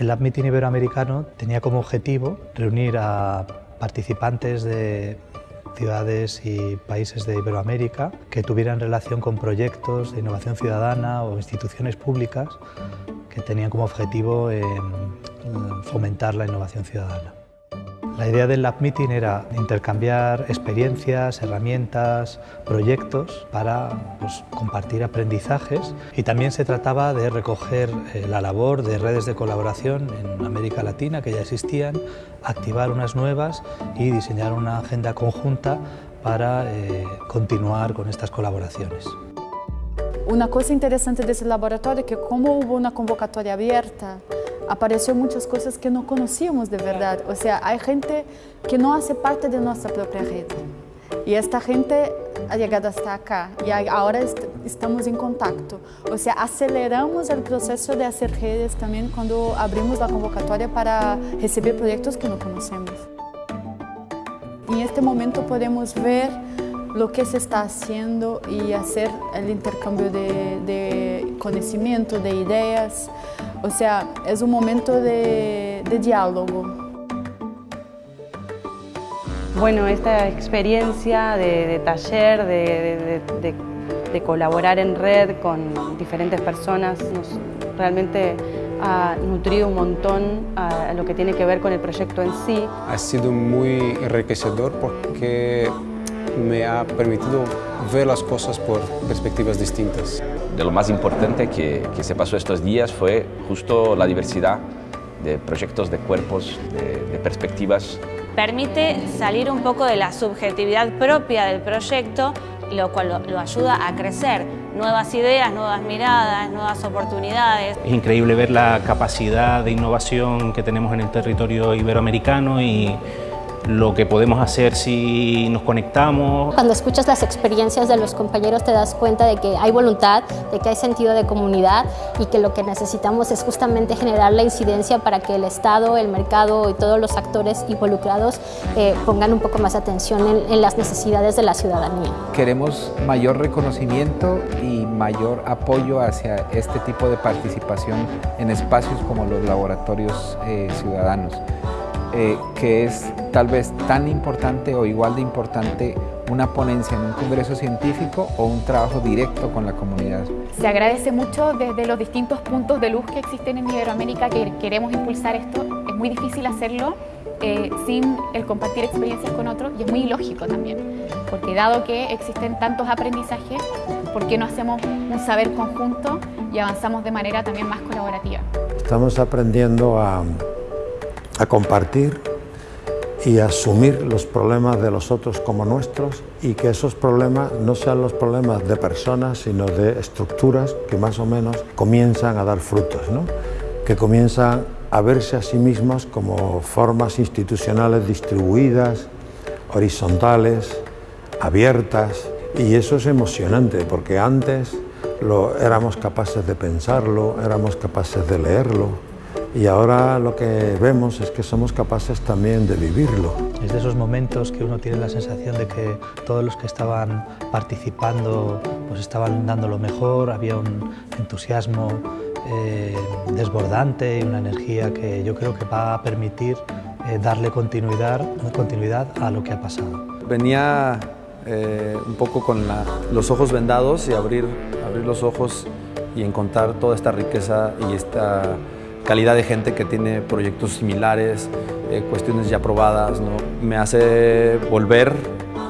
El Lab Meeting Iberoamericano tenía como objetivo reunir a participantes de ciudades y países de Iberoamérica que tuvieran relación con proyectos de innovación ciudadana o instituciones públicas que tenían como objetivo eh, fomentar la innovación ciudadana. La idea del Lab Meeting era intercambiar experiencias, herramientas, proyectos para pues, compartir aprendizajes y también se trataba de recoger eh, la labor de redes de colaboración en América Latina que ya existían, activar unas nuevas y diseñar una agenda conjunta para eh, continuar con estas colaboraciones. Una cosa interesante de ese laboratorio es que como hubo una convocatoria abierta, apareció muchas cosas que no conocíamos de verdad. O sea, hay gente que no hace parte de nuestra propia red. Y esta gente ha llegado hasta acá y ahora estamos en contacto. O sea, aceleramos el proceso de hacer redes también cuando abrimos la convocatoria para recibir proyectos que no conocemos. Y en este momento podemos ver lo que se está haciendo y hacer el intercambio de, de conocimiento, de ideas. O sea, es un momento de, diálogo. Bueno, esta experiencia de, taller, de, colaborar en red con diferentes personas, nos realmente ha nutrido un montón a lo que tiene que ver con el proyecto en sí. Ha sido muy enriquecedor porque me ha permitido ver las cosas por perspectivas distintas. De lo más importante que, que se pasó estos días fue justo la diversidad de proyectos, de cuerpos, de, perspectivas. Permite salir un poco de la subjetividad propia del proyecto, lo cual lo, ayuda a crecer. Nuevas ideas, nuevas miradas, nuevas oportunidades. Es increíble ver la capacidad de innovación que tenemos en el territorio iberoamericano y lo que podemos hacer si nos conectamos. Cuando escuchas las experiencias de los compañeros te das cuenta de que hay voluntad, de que hay sentido de comunidad y que lo que necesitamos es justamente generar la incidencia para que el Estado, el mercado y todos los actores involucrados eh, pongan un poco más atención en, en las necesidades de la ciudadanía. Queremos mayor reconocimiento y mayor apoyo hacia este tipo de participación en espacios como los laboratorios eh, ciudadanos. Eh, que es tal vez tan importante o igual de importante una ponencia en un congreso científico o un trabajo directo con la comunidad. Se agradece mucho desde los distintos puntos de luz que existen en Iberoamérica que queremos impulsar esto. Es muy difícil hacerlo eh, sin el compartir experiencias con otros y es muy ilógico también, porque dado que existen tantos aprendizajes, ¿por qué no hacemos un saber conjunto y avanzamos de manera también más colaborativa? Estamos aprendiendo a a compartir y asumir los problemas de los otros como nuestros y que esos problemas no sean los problemas de personas, sino de estructuras que más o menos comienzan a dar frutos, ¿no? que comienzan a verse a sí mismas como formas institucionales distribuidas, horizontales, abiertas, y eso es emocionante, porque antes lo, éramos capaces de pensarlo, éramos capaces de leerlo, y ahora lo que vemos es que somos capaces también de vivirlo. Es de esos momentos que uno tiene la sensación de que todos los que estaban participando pues estaban dando lo mejor, había un entusiasmo eh, desbordante y una energía que yo creo que va a permitir eh, darle continuidad, continuidad a lo que ha pasado. Venía eh, un poco con los ojos vendados y abrir, abrir los ojos y encontrar toda esta riqueza y esta calidad de gente que tiene proyectos similares, eh, cuestiones ya probadas, ¿no? me hace volver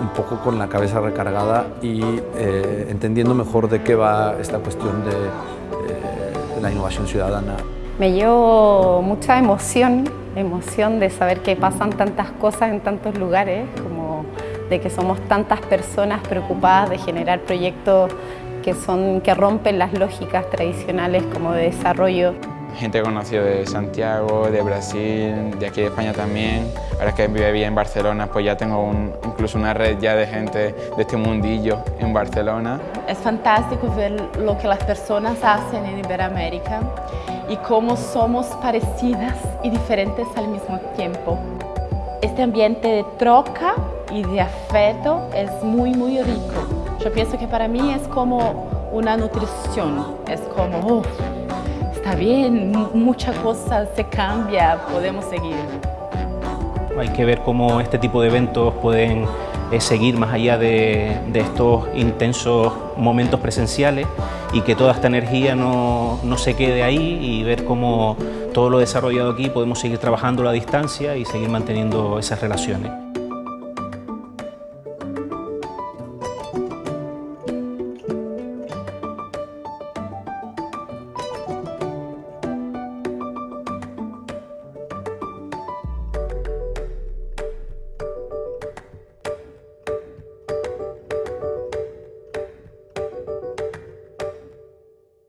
un poco con la cabeza recargada y eh, entendiendo mejor de qué va esta cuestión de eh, la innovación ciudadana. Me llevo mucha emoción, emoción de saber que pasan tantas cosas en tantos lugares, como de que somos tantas personas preocupadas de generar proyectos que, son, que rompen las lógicas tradicionales como de desarrollo gente conocida de Santiago, de Brasil, de aquí de España también. Ahora que vivo en Barcelona, pues ya tengo incluso una red ya de gente de este mundillo en Barcelona. Es fantástico ver lo que las personas hacen en Iberoamérica y cómo somos parecidas y diferentes al mismo tiempo. Este ambiente de troca y de afecto es muy, muy rico. Yo pienso que para mí es como una nutrición, es como, está bien, muchas cosas se cambia, podemos seguir. Hay que ver cómo este tipo de eventos pueden eh, seguir más allá de, estos intensos momentos presenciales y que toda esta energía no, no, se quede ahí y ver cómo todo lo desarrollado aquí podemos seguir trabajando a la distancia y seguir manteniendo esas relaciones.